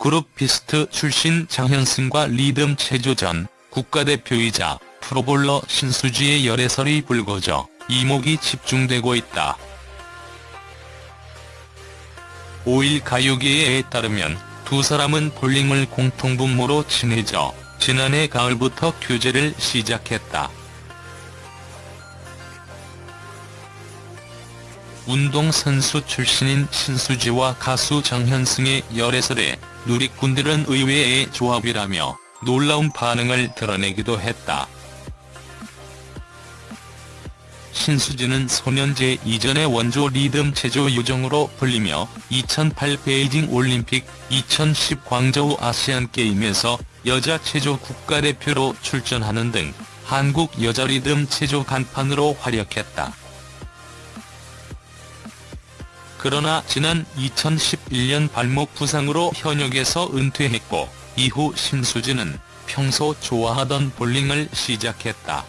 그룹 비스트 출신 장현승과 리듬 체조전 국가대표이자 프로볼러 신수지의 열애설이 불거져 이목이 집중되고 있다. 5일 가요계에 따르면 두 사람은 볼링을 공통분모로 친해져 지난해 가을부터 교제를 시작했다. 운동선수 출신인 신수지와 가수 정현승의 열애설에 누리꾼들은 의외의 조합이라며 놀라운 반응을 드러내기도 했다. 신수지는 소년제 이전의 원조 리듬 체조 요정으로 불리며 2008 베이징 올림픽, 2010 광저우 아시안게임에서 여자 체조 국가대표로 출전하는 등 한국 여자 리듬 체조 간판으로 활약했다. 그러나 지난 2011년 발목 부상으로 현역에서 은퇴했고 이후 신수지는 평소 좋아하던 볼링을 시작했다.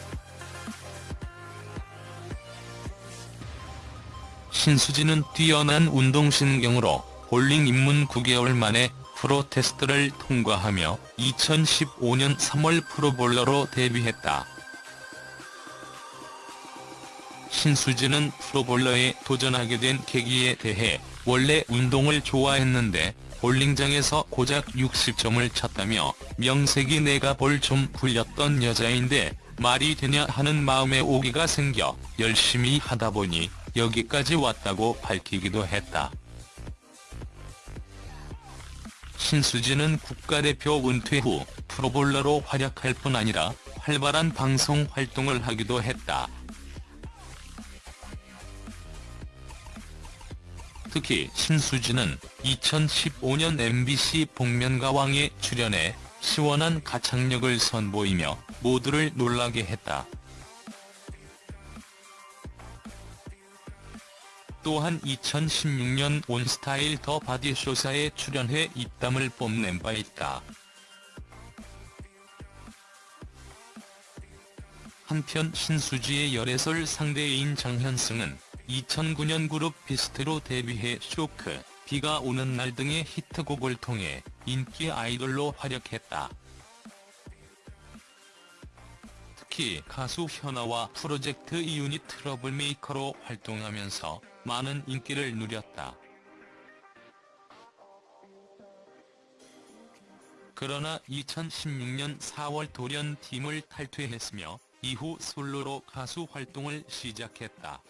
신수지는 뛰어난 운동신경으로 볼링 입문 9개월 만에 프로 테스트를 통과하며 2015년 3월 프로볼러로 데뷔했다. 신수지는 프로볼러에 도전하게 된 계기에 대해 원래 운동을 좋아했는데 볼링장에서 고작 60점을 쳤다며 명색이 내가 볼 좀 굴렸던 여자인데 말이 되냐 하는 마음에 오기가 생겨 열심히 하다 보니 여기까지 왔다고 밝히기도 했다. 신수지는 국가대표 은퇴 후 프로볼러로 활약할 뿐 아니라 활발한 방송 활동을 하기도 했다. 특히 신수지는 2015년 MBC 복면가왕에 출연해 시원한 가창력을 선보이며 모두를 놀라게 했다. 또한 2016년 온스타일 더 바디쇼사에 출연해 입담을 뽐낸 바 있다. 한편 신수지의 열애설 상대인 장현승은 2009년 그룹 비스트로 데뷔해 쇼크, 비가 오는 날 등의 히트곡을 통해 인기 아이돌로 활약했다. 특히 가수 현아와 프로젝트 이유닛 트러블메이커로 활동하면서 많은 인기를 누렸다. 그러나 2016년 4월 돌연팀을 탈퇴했으며 이후 솔로로 가수 활동을 시작했다.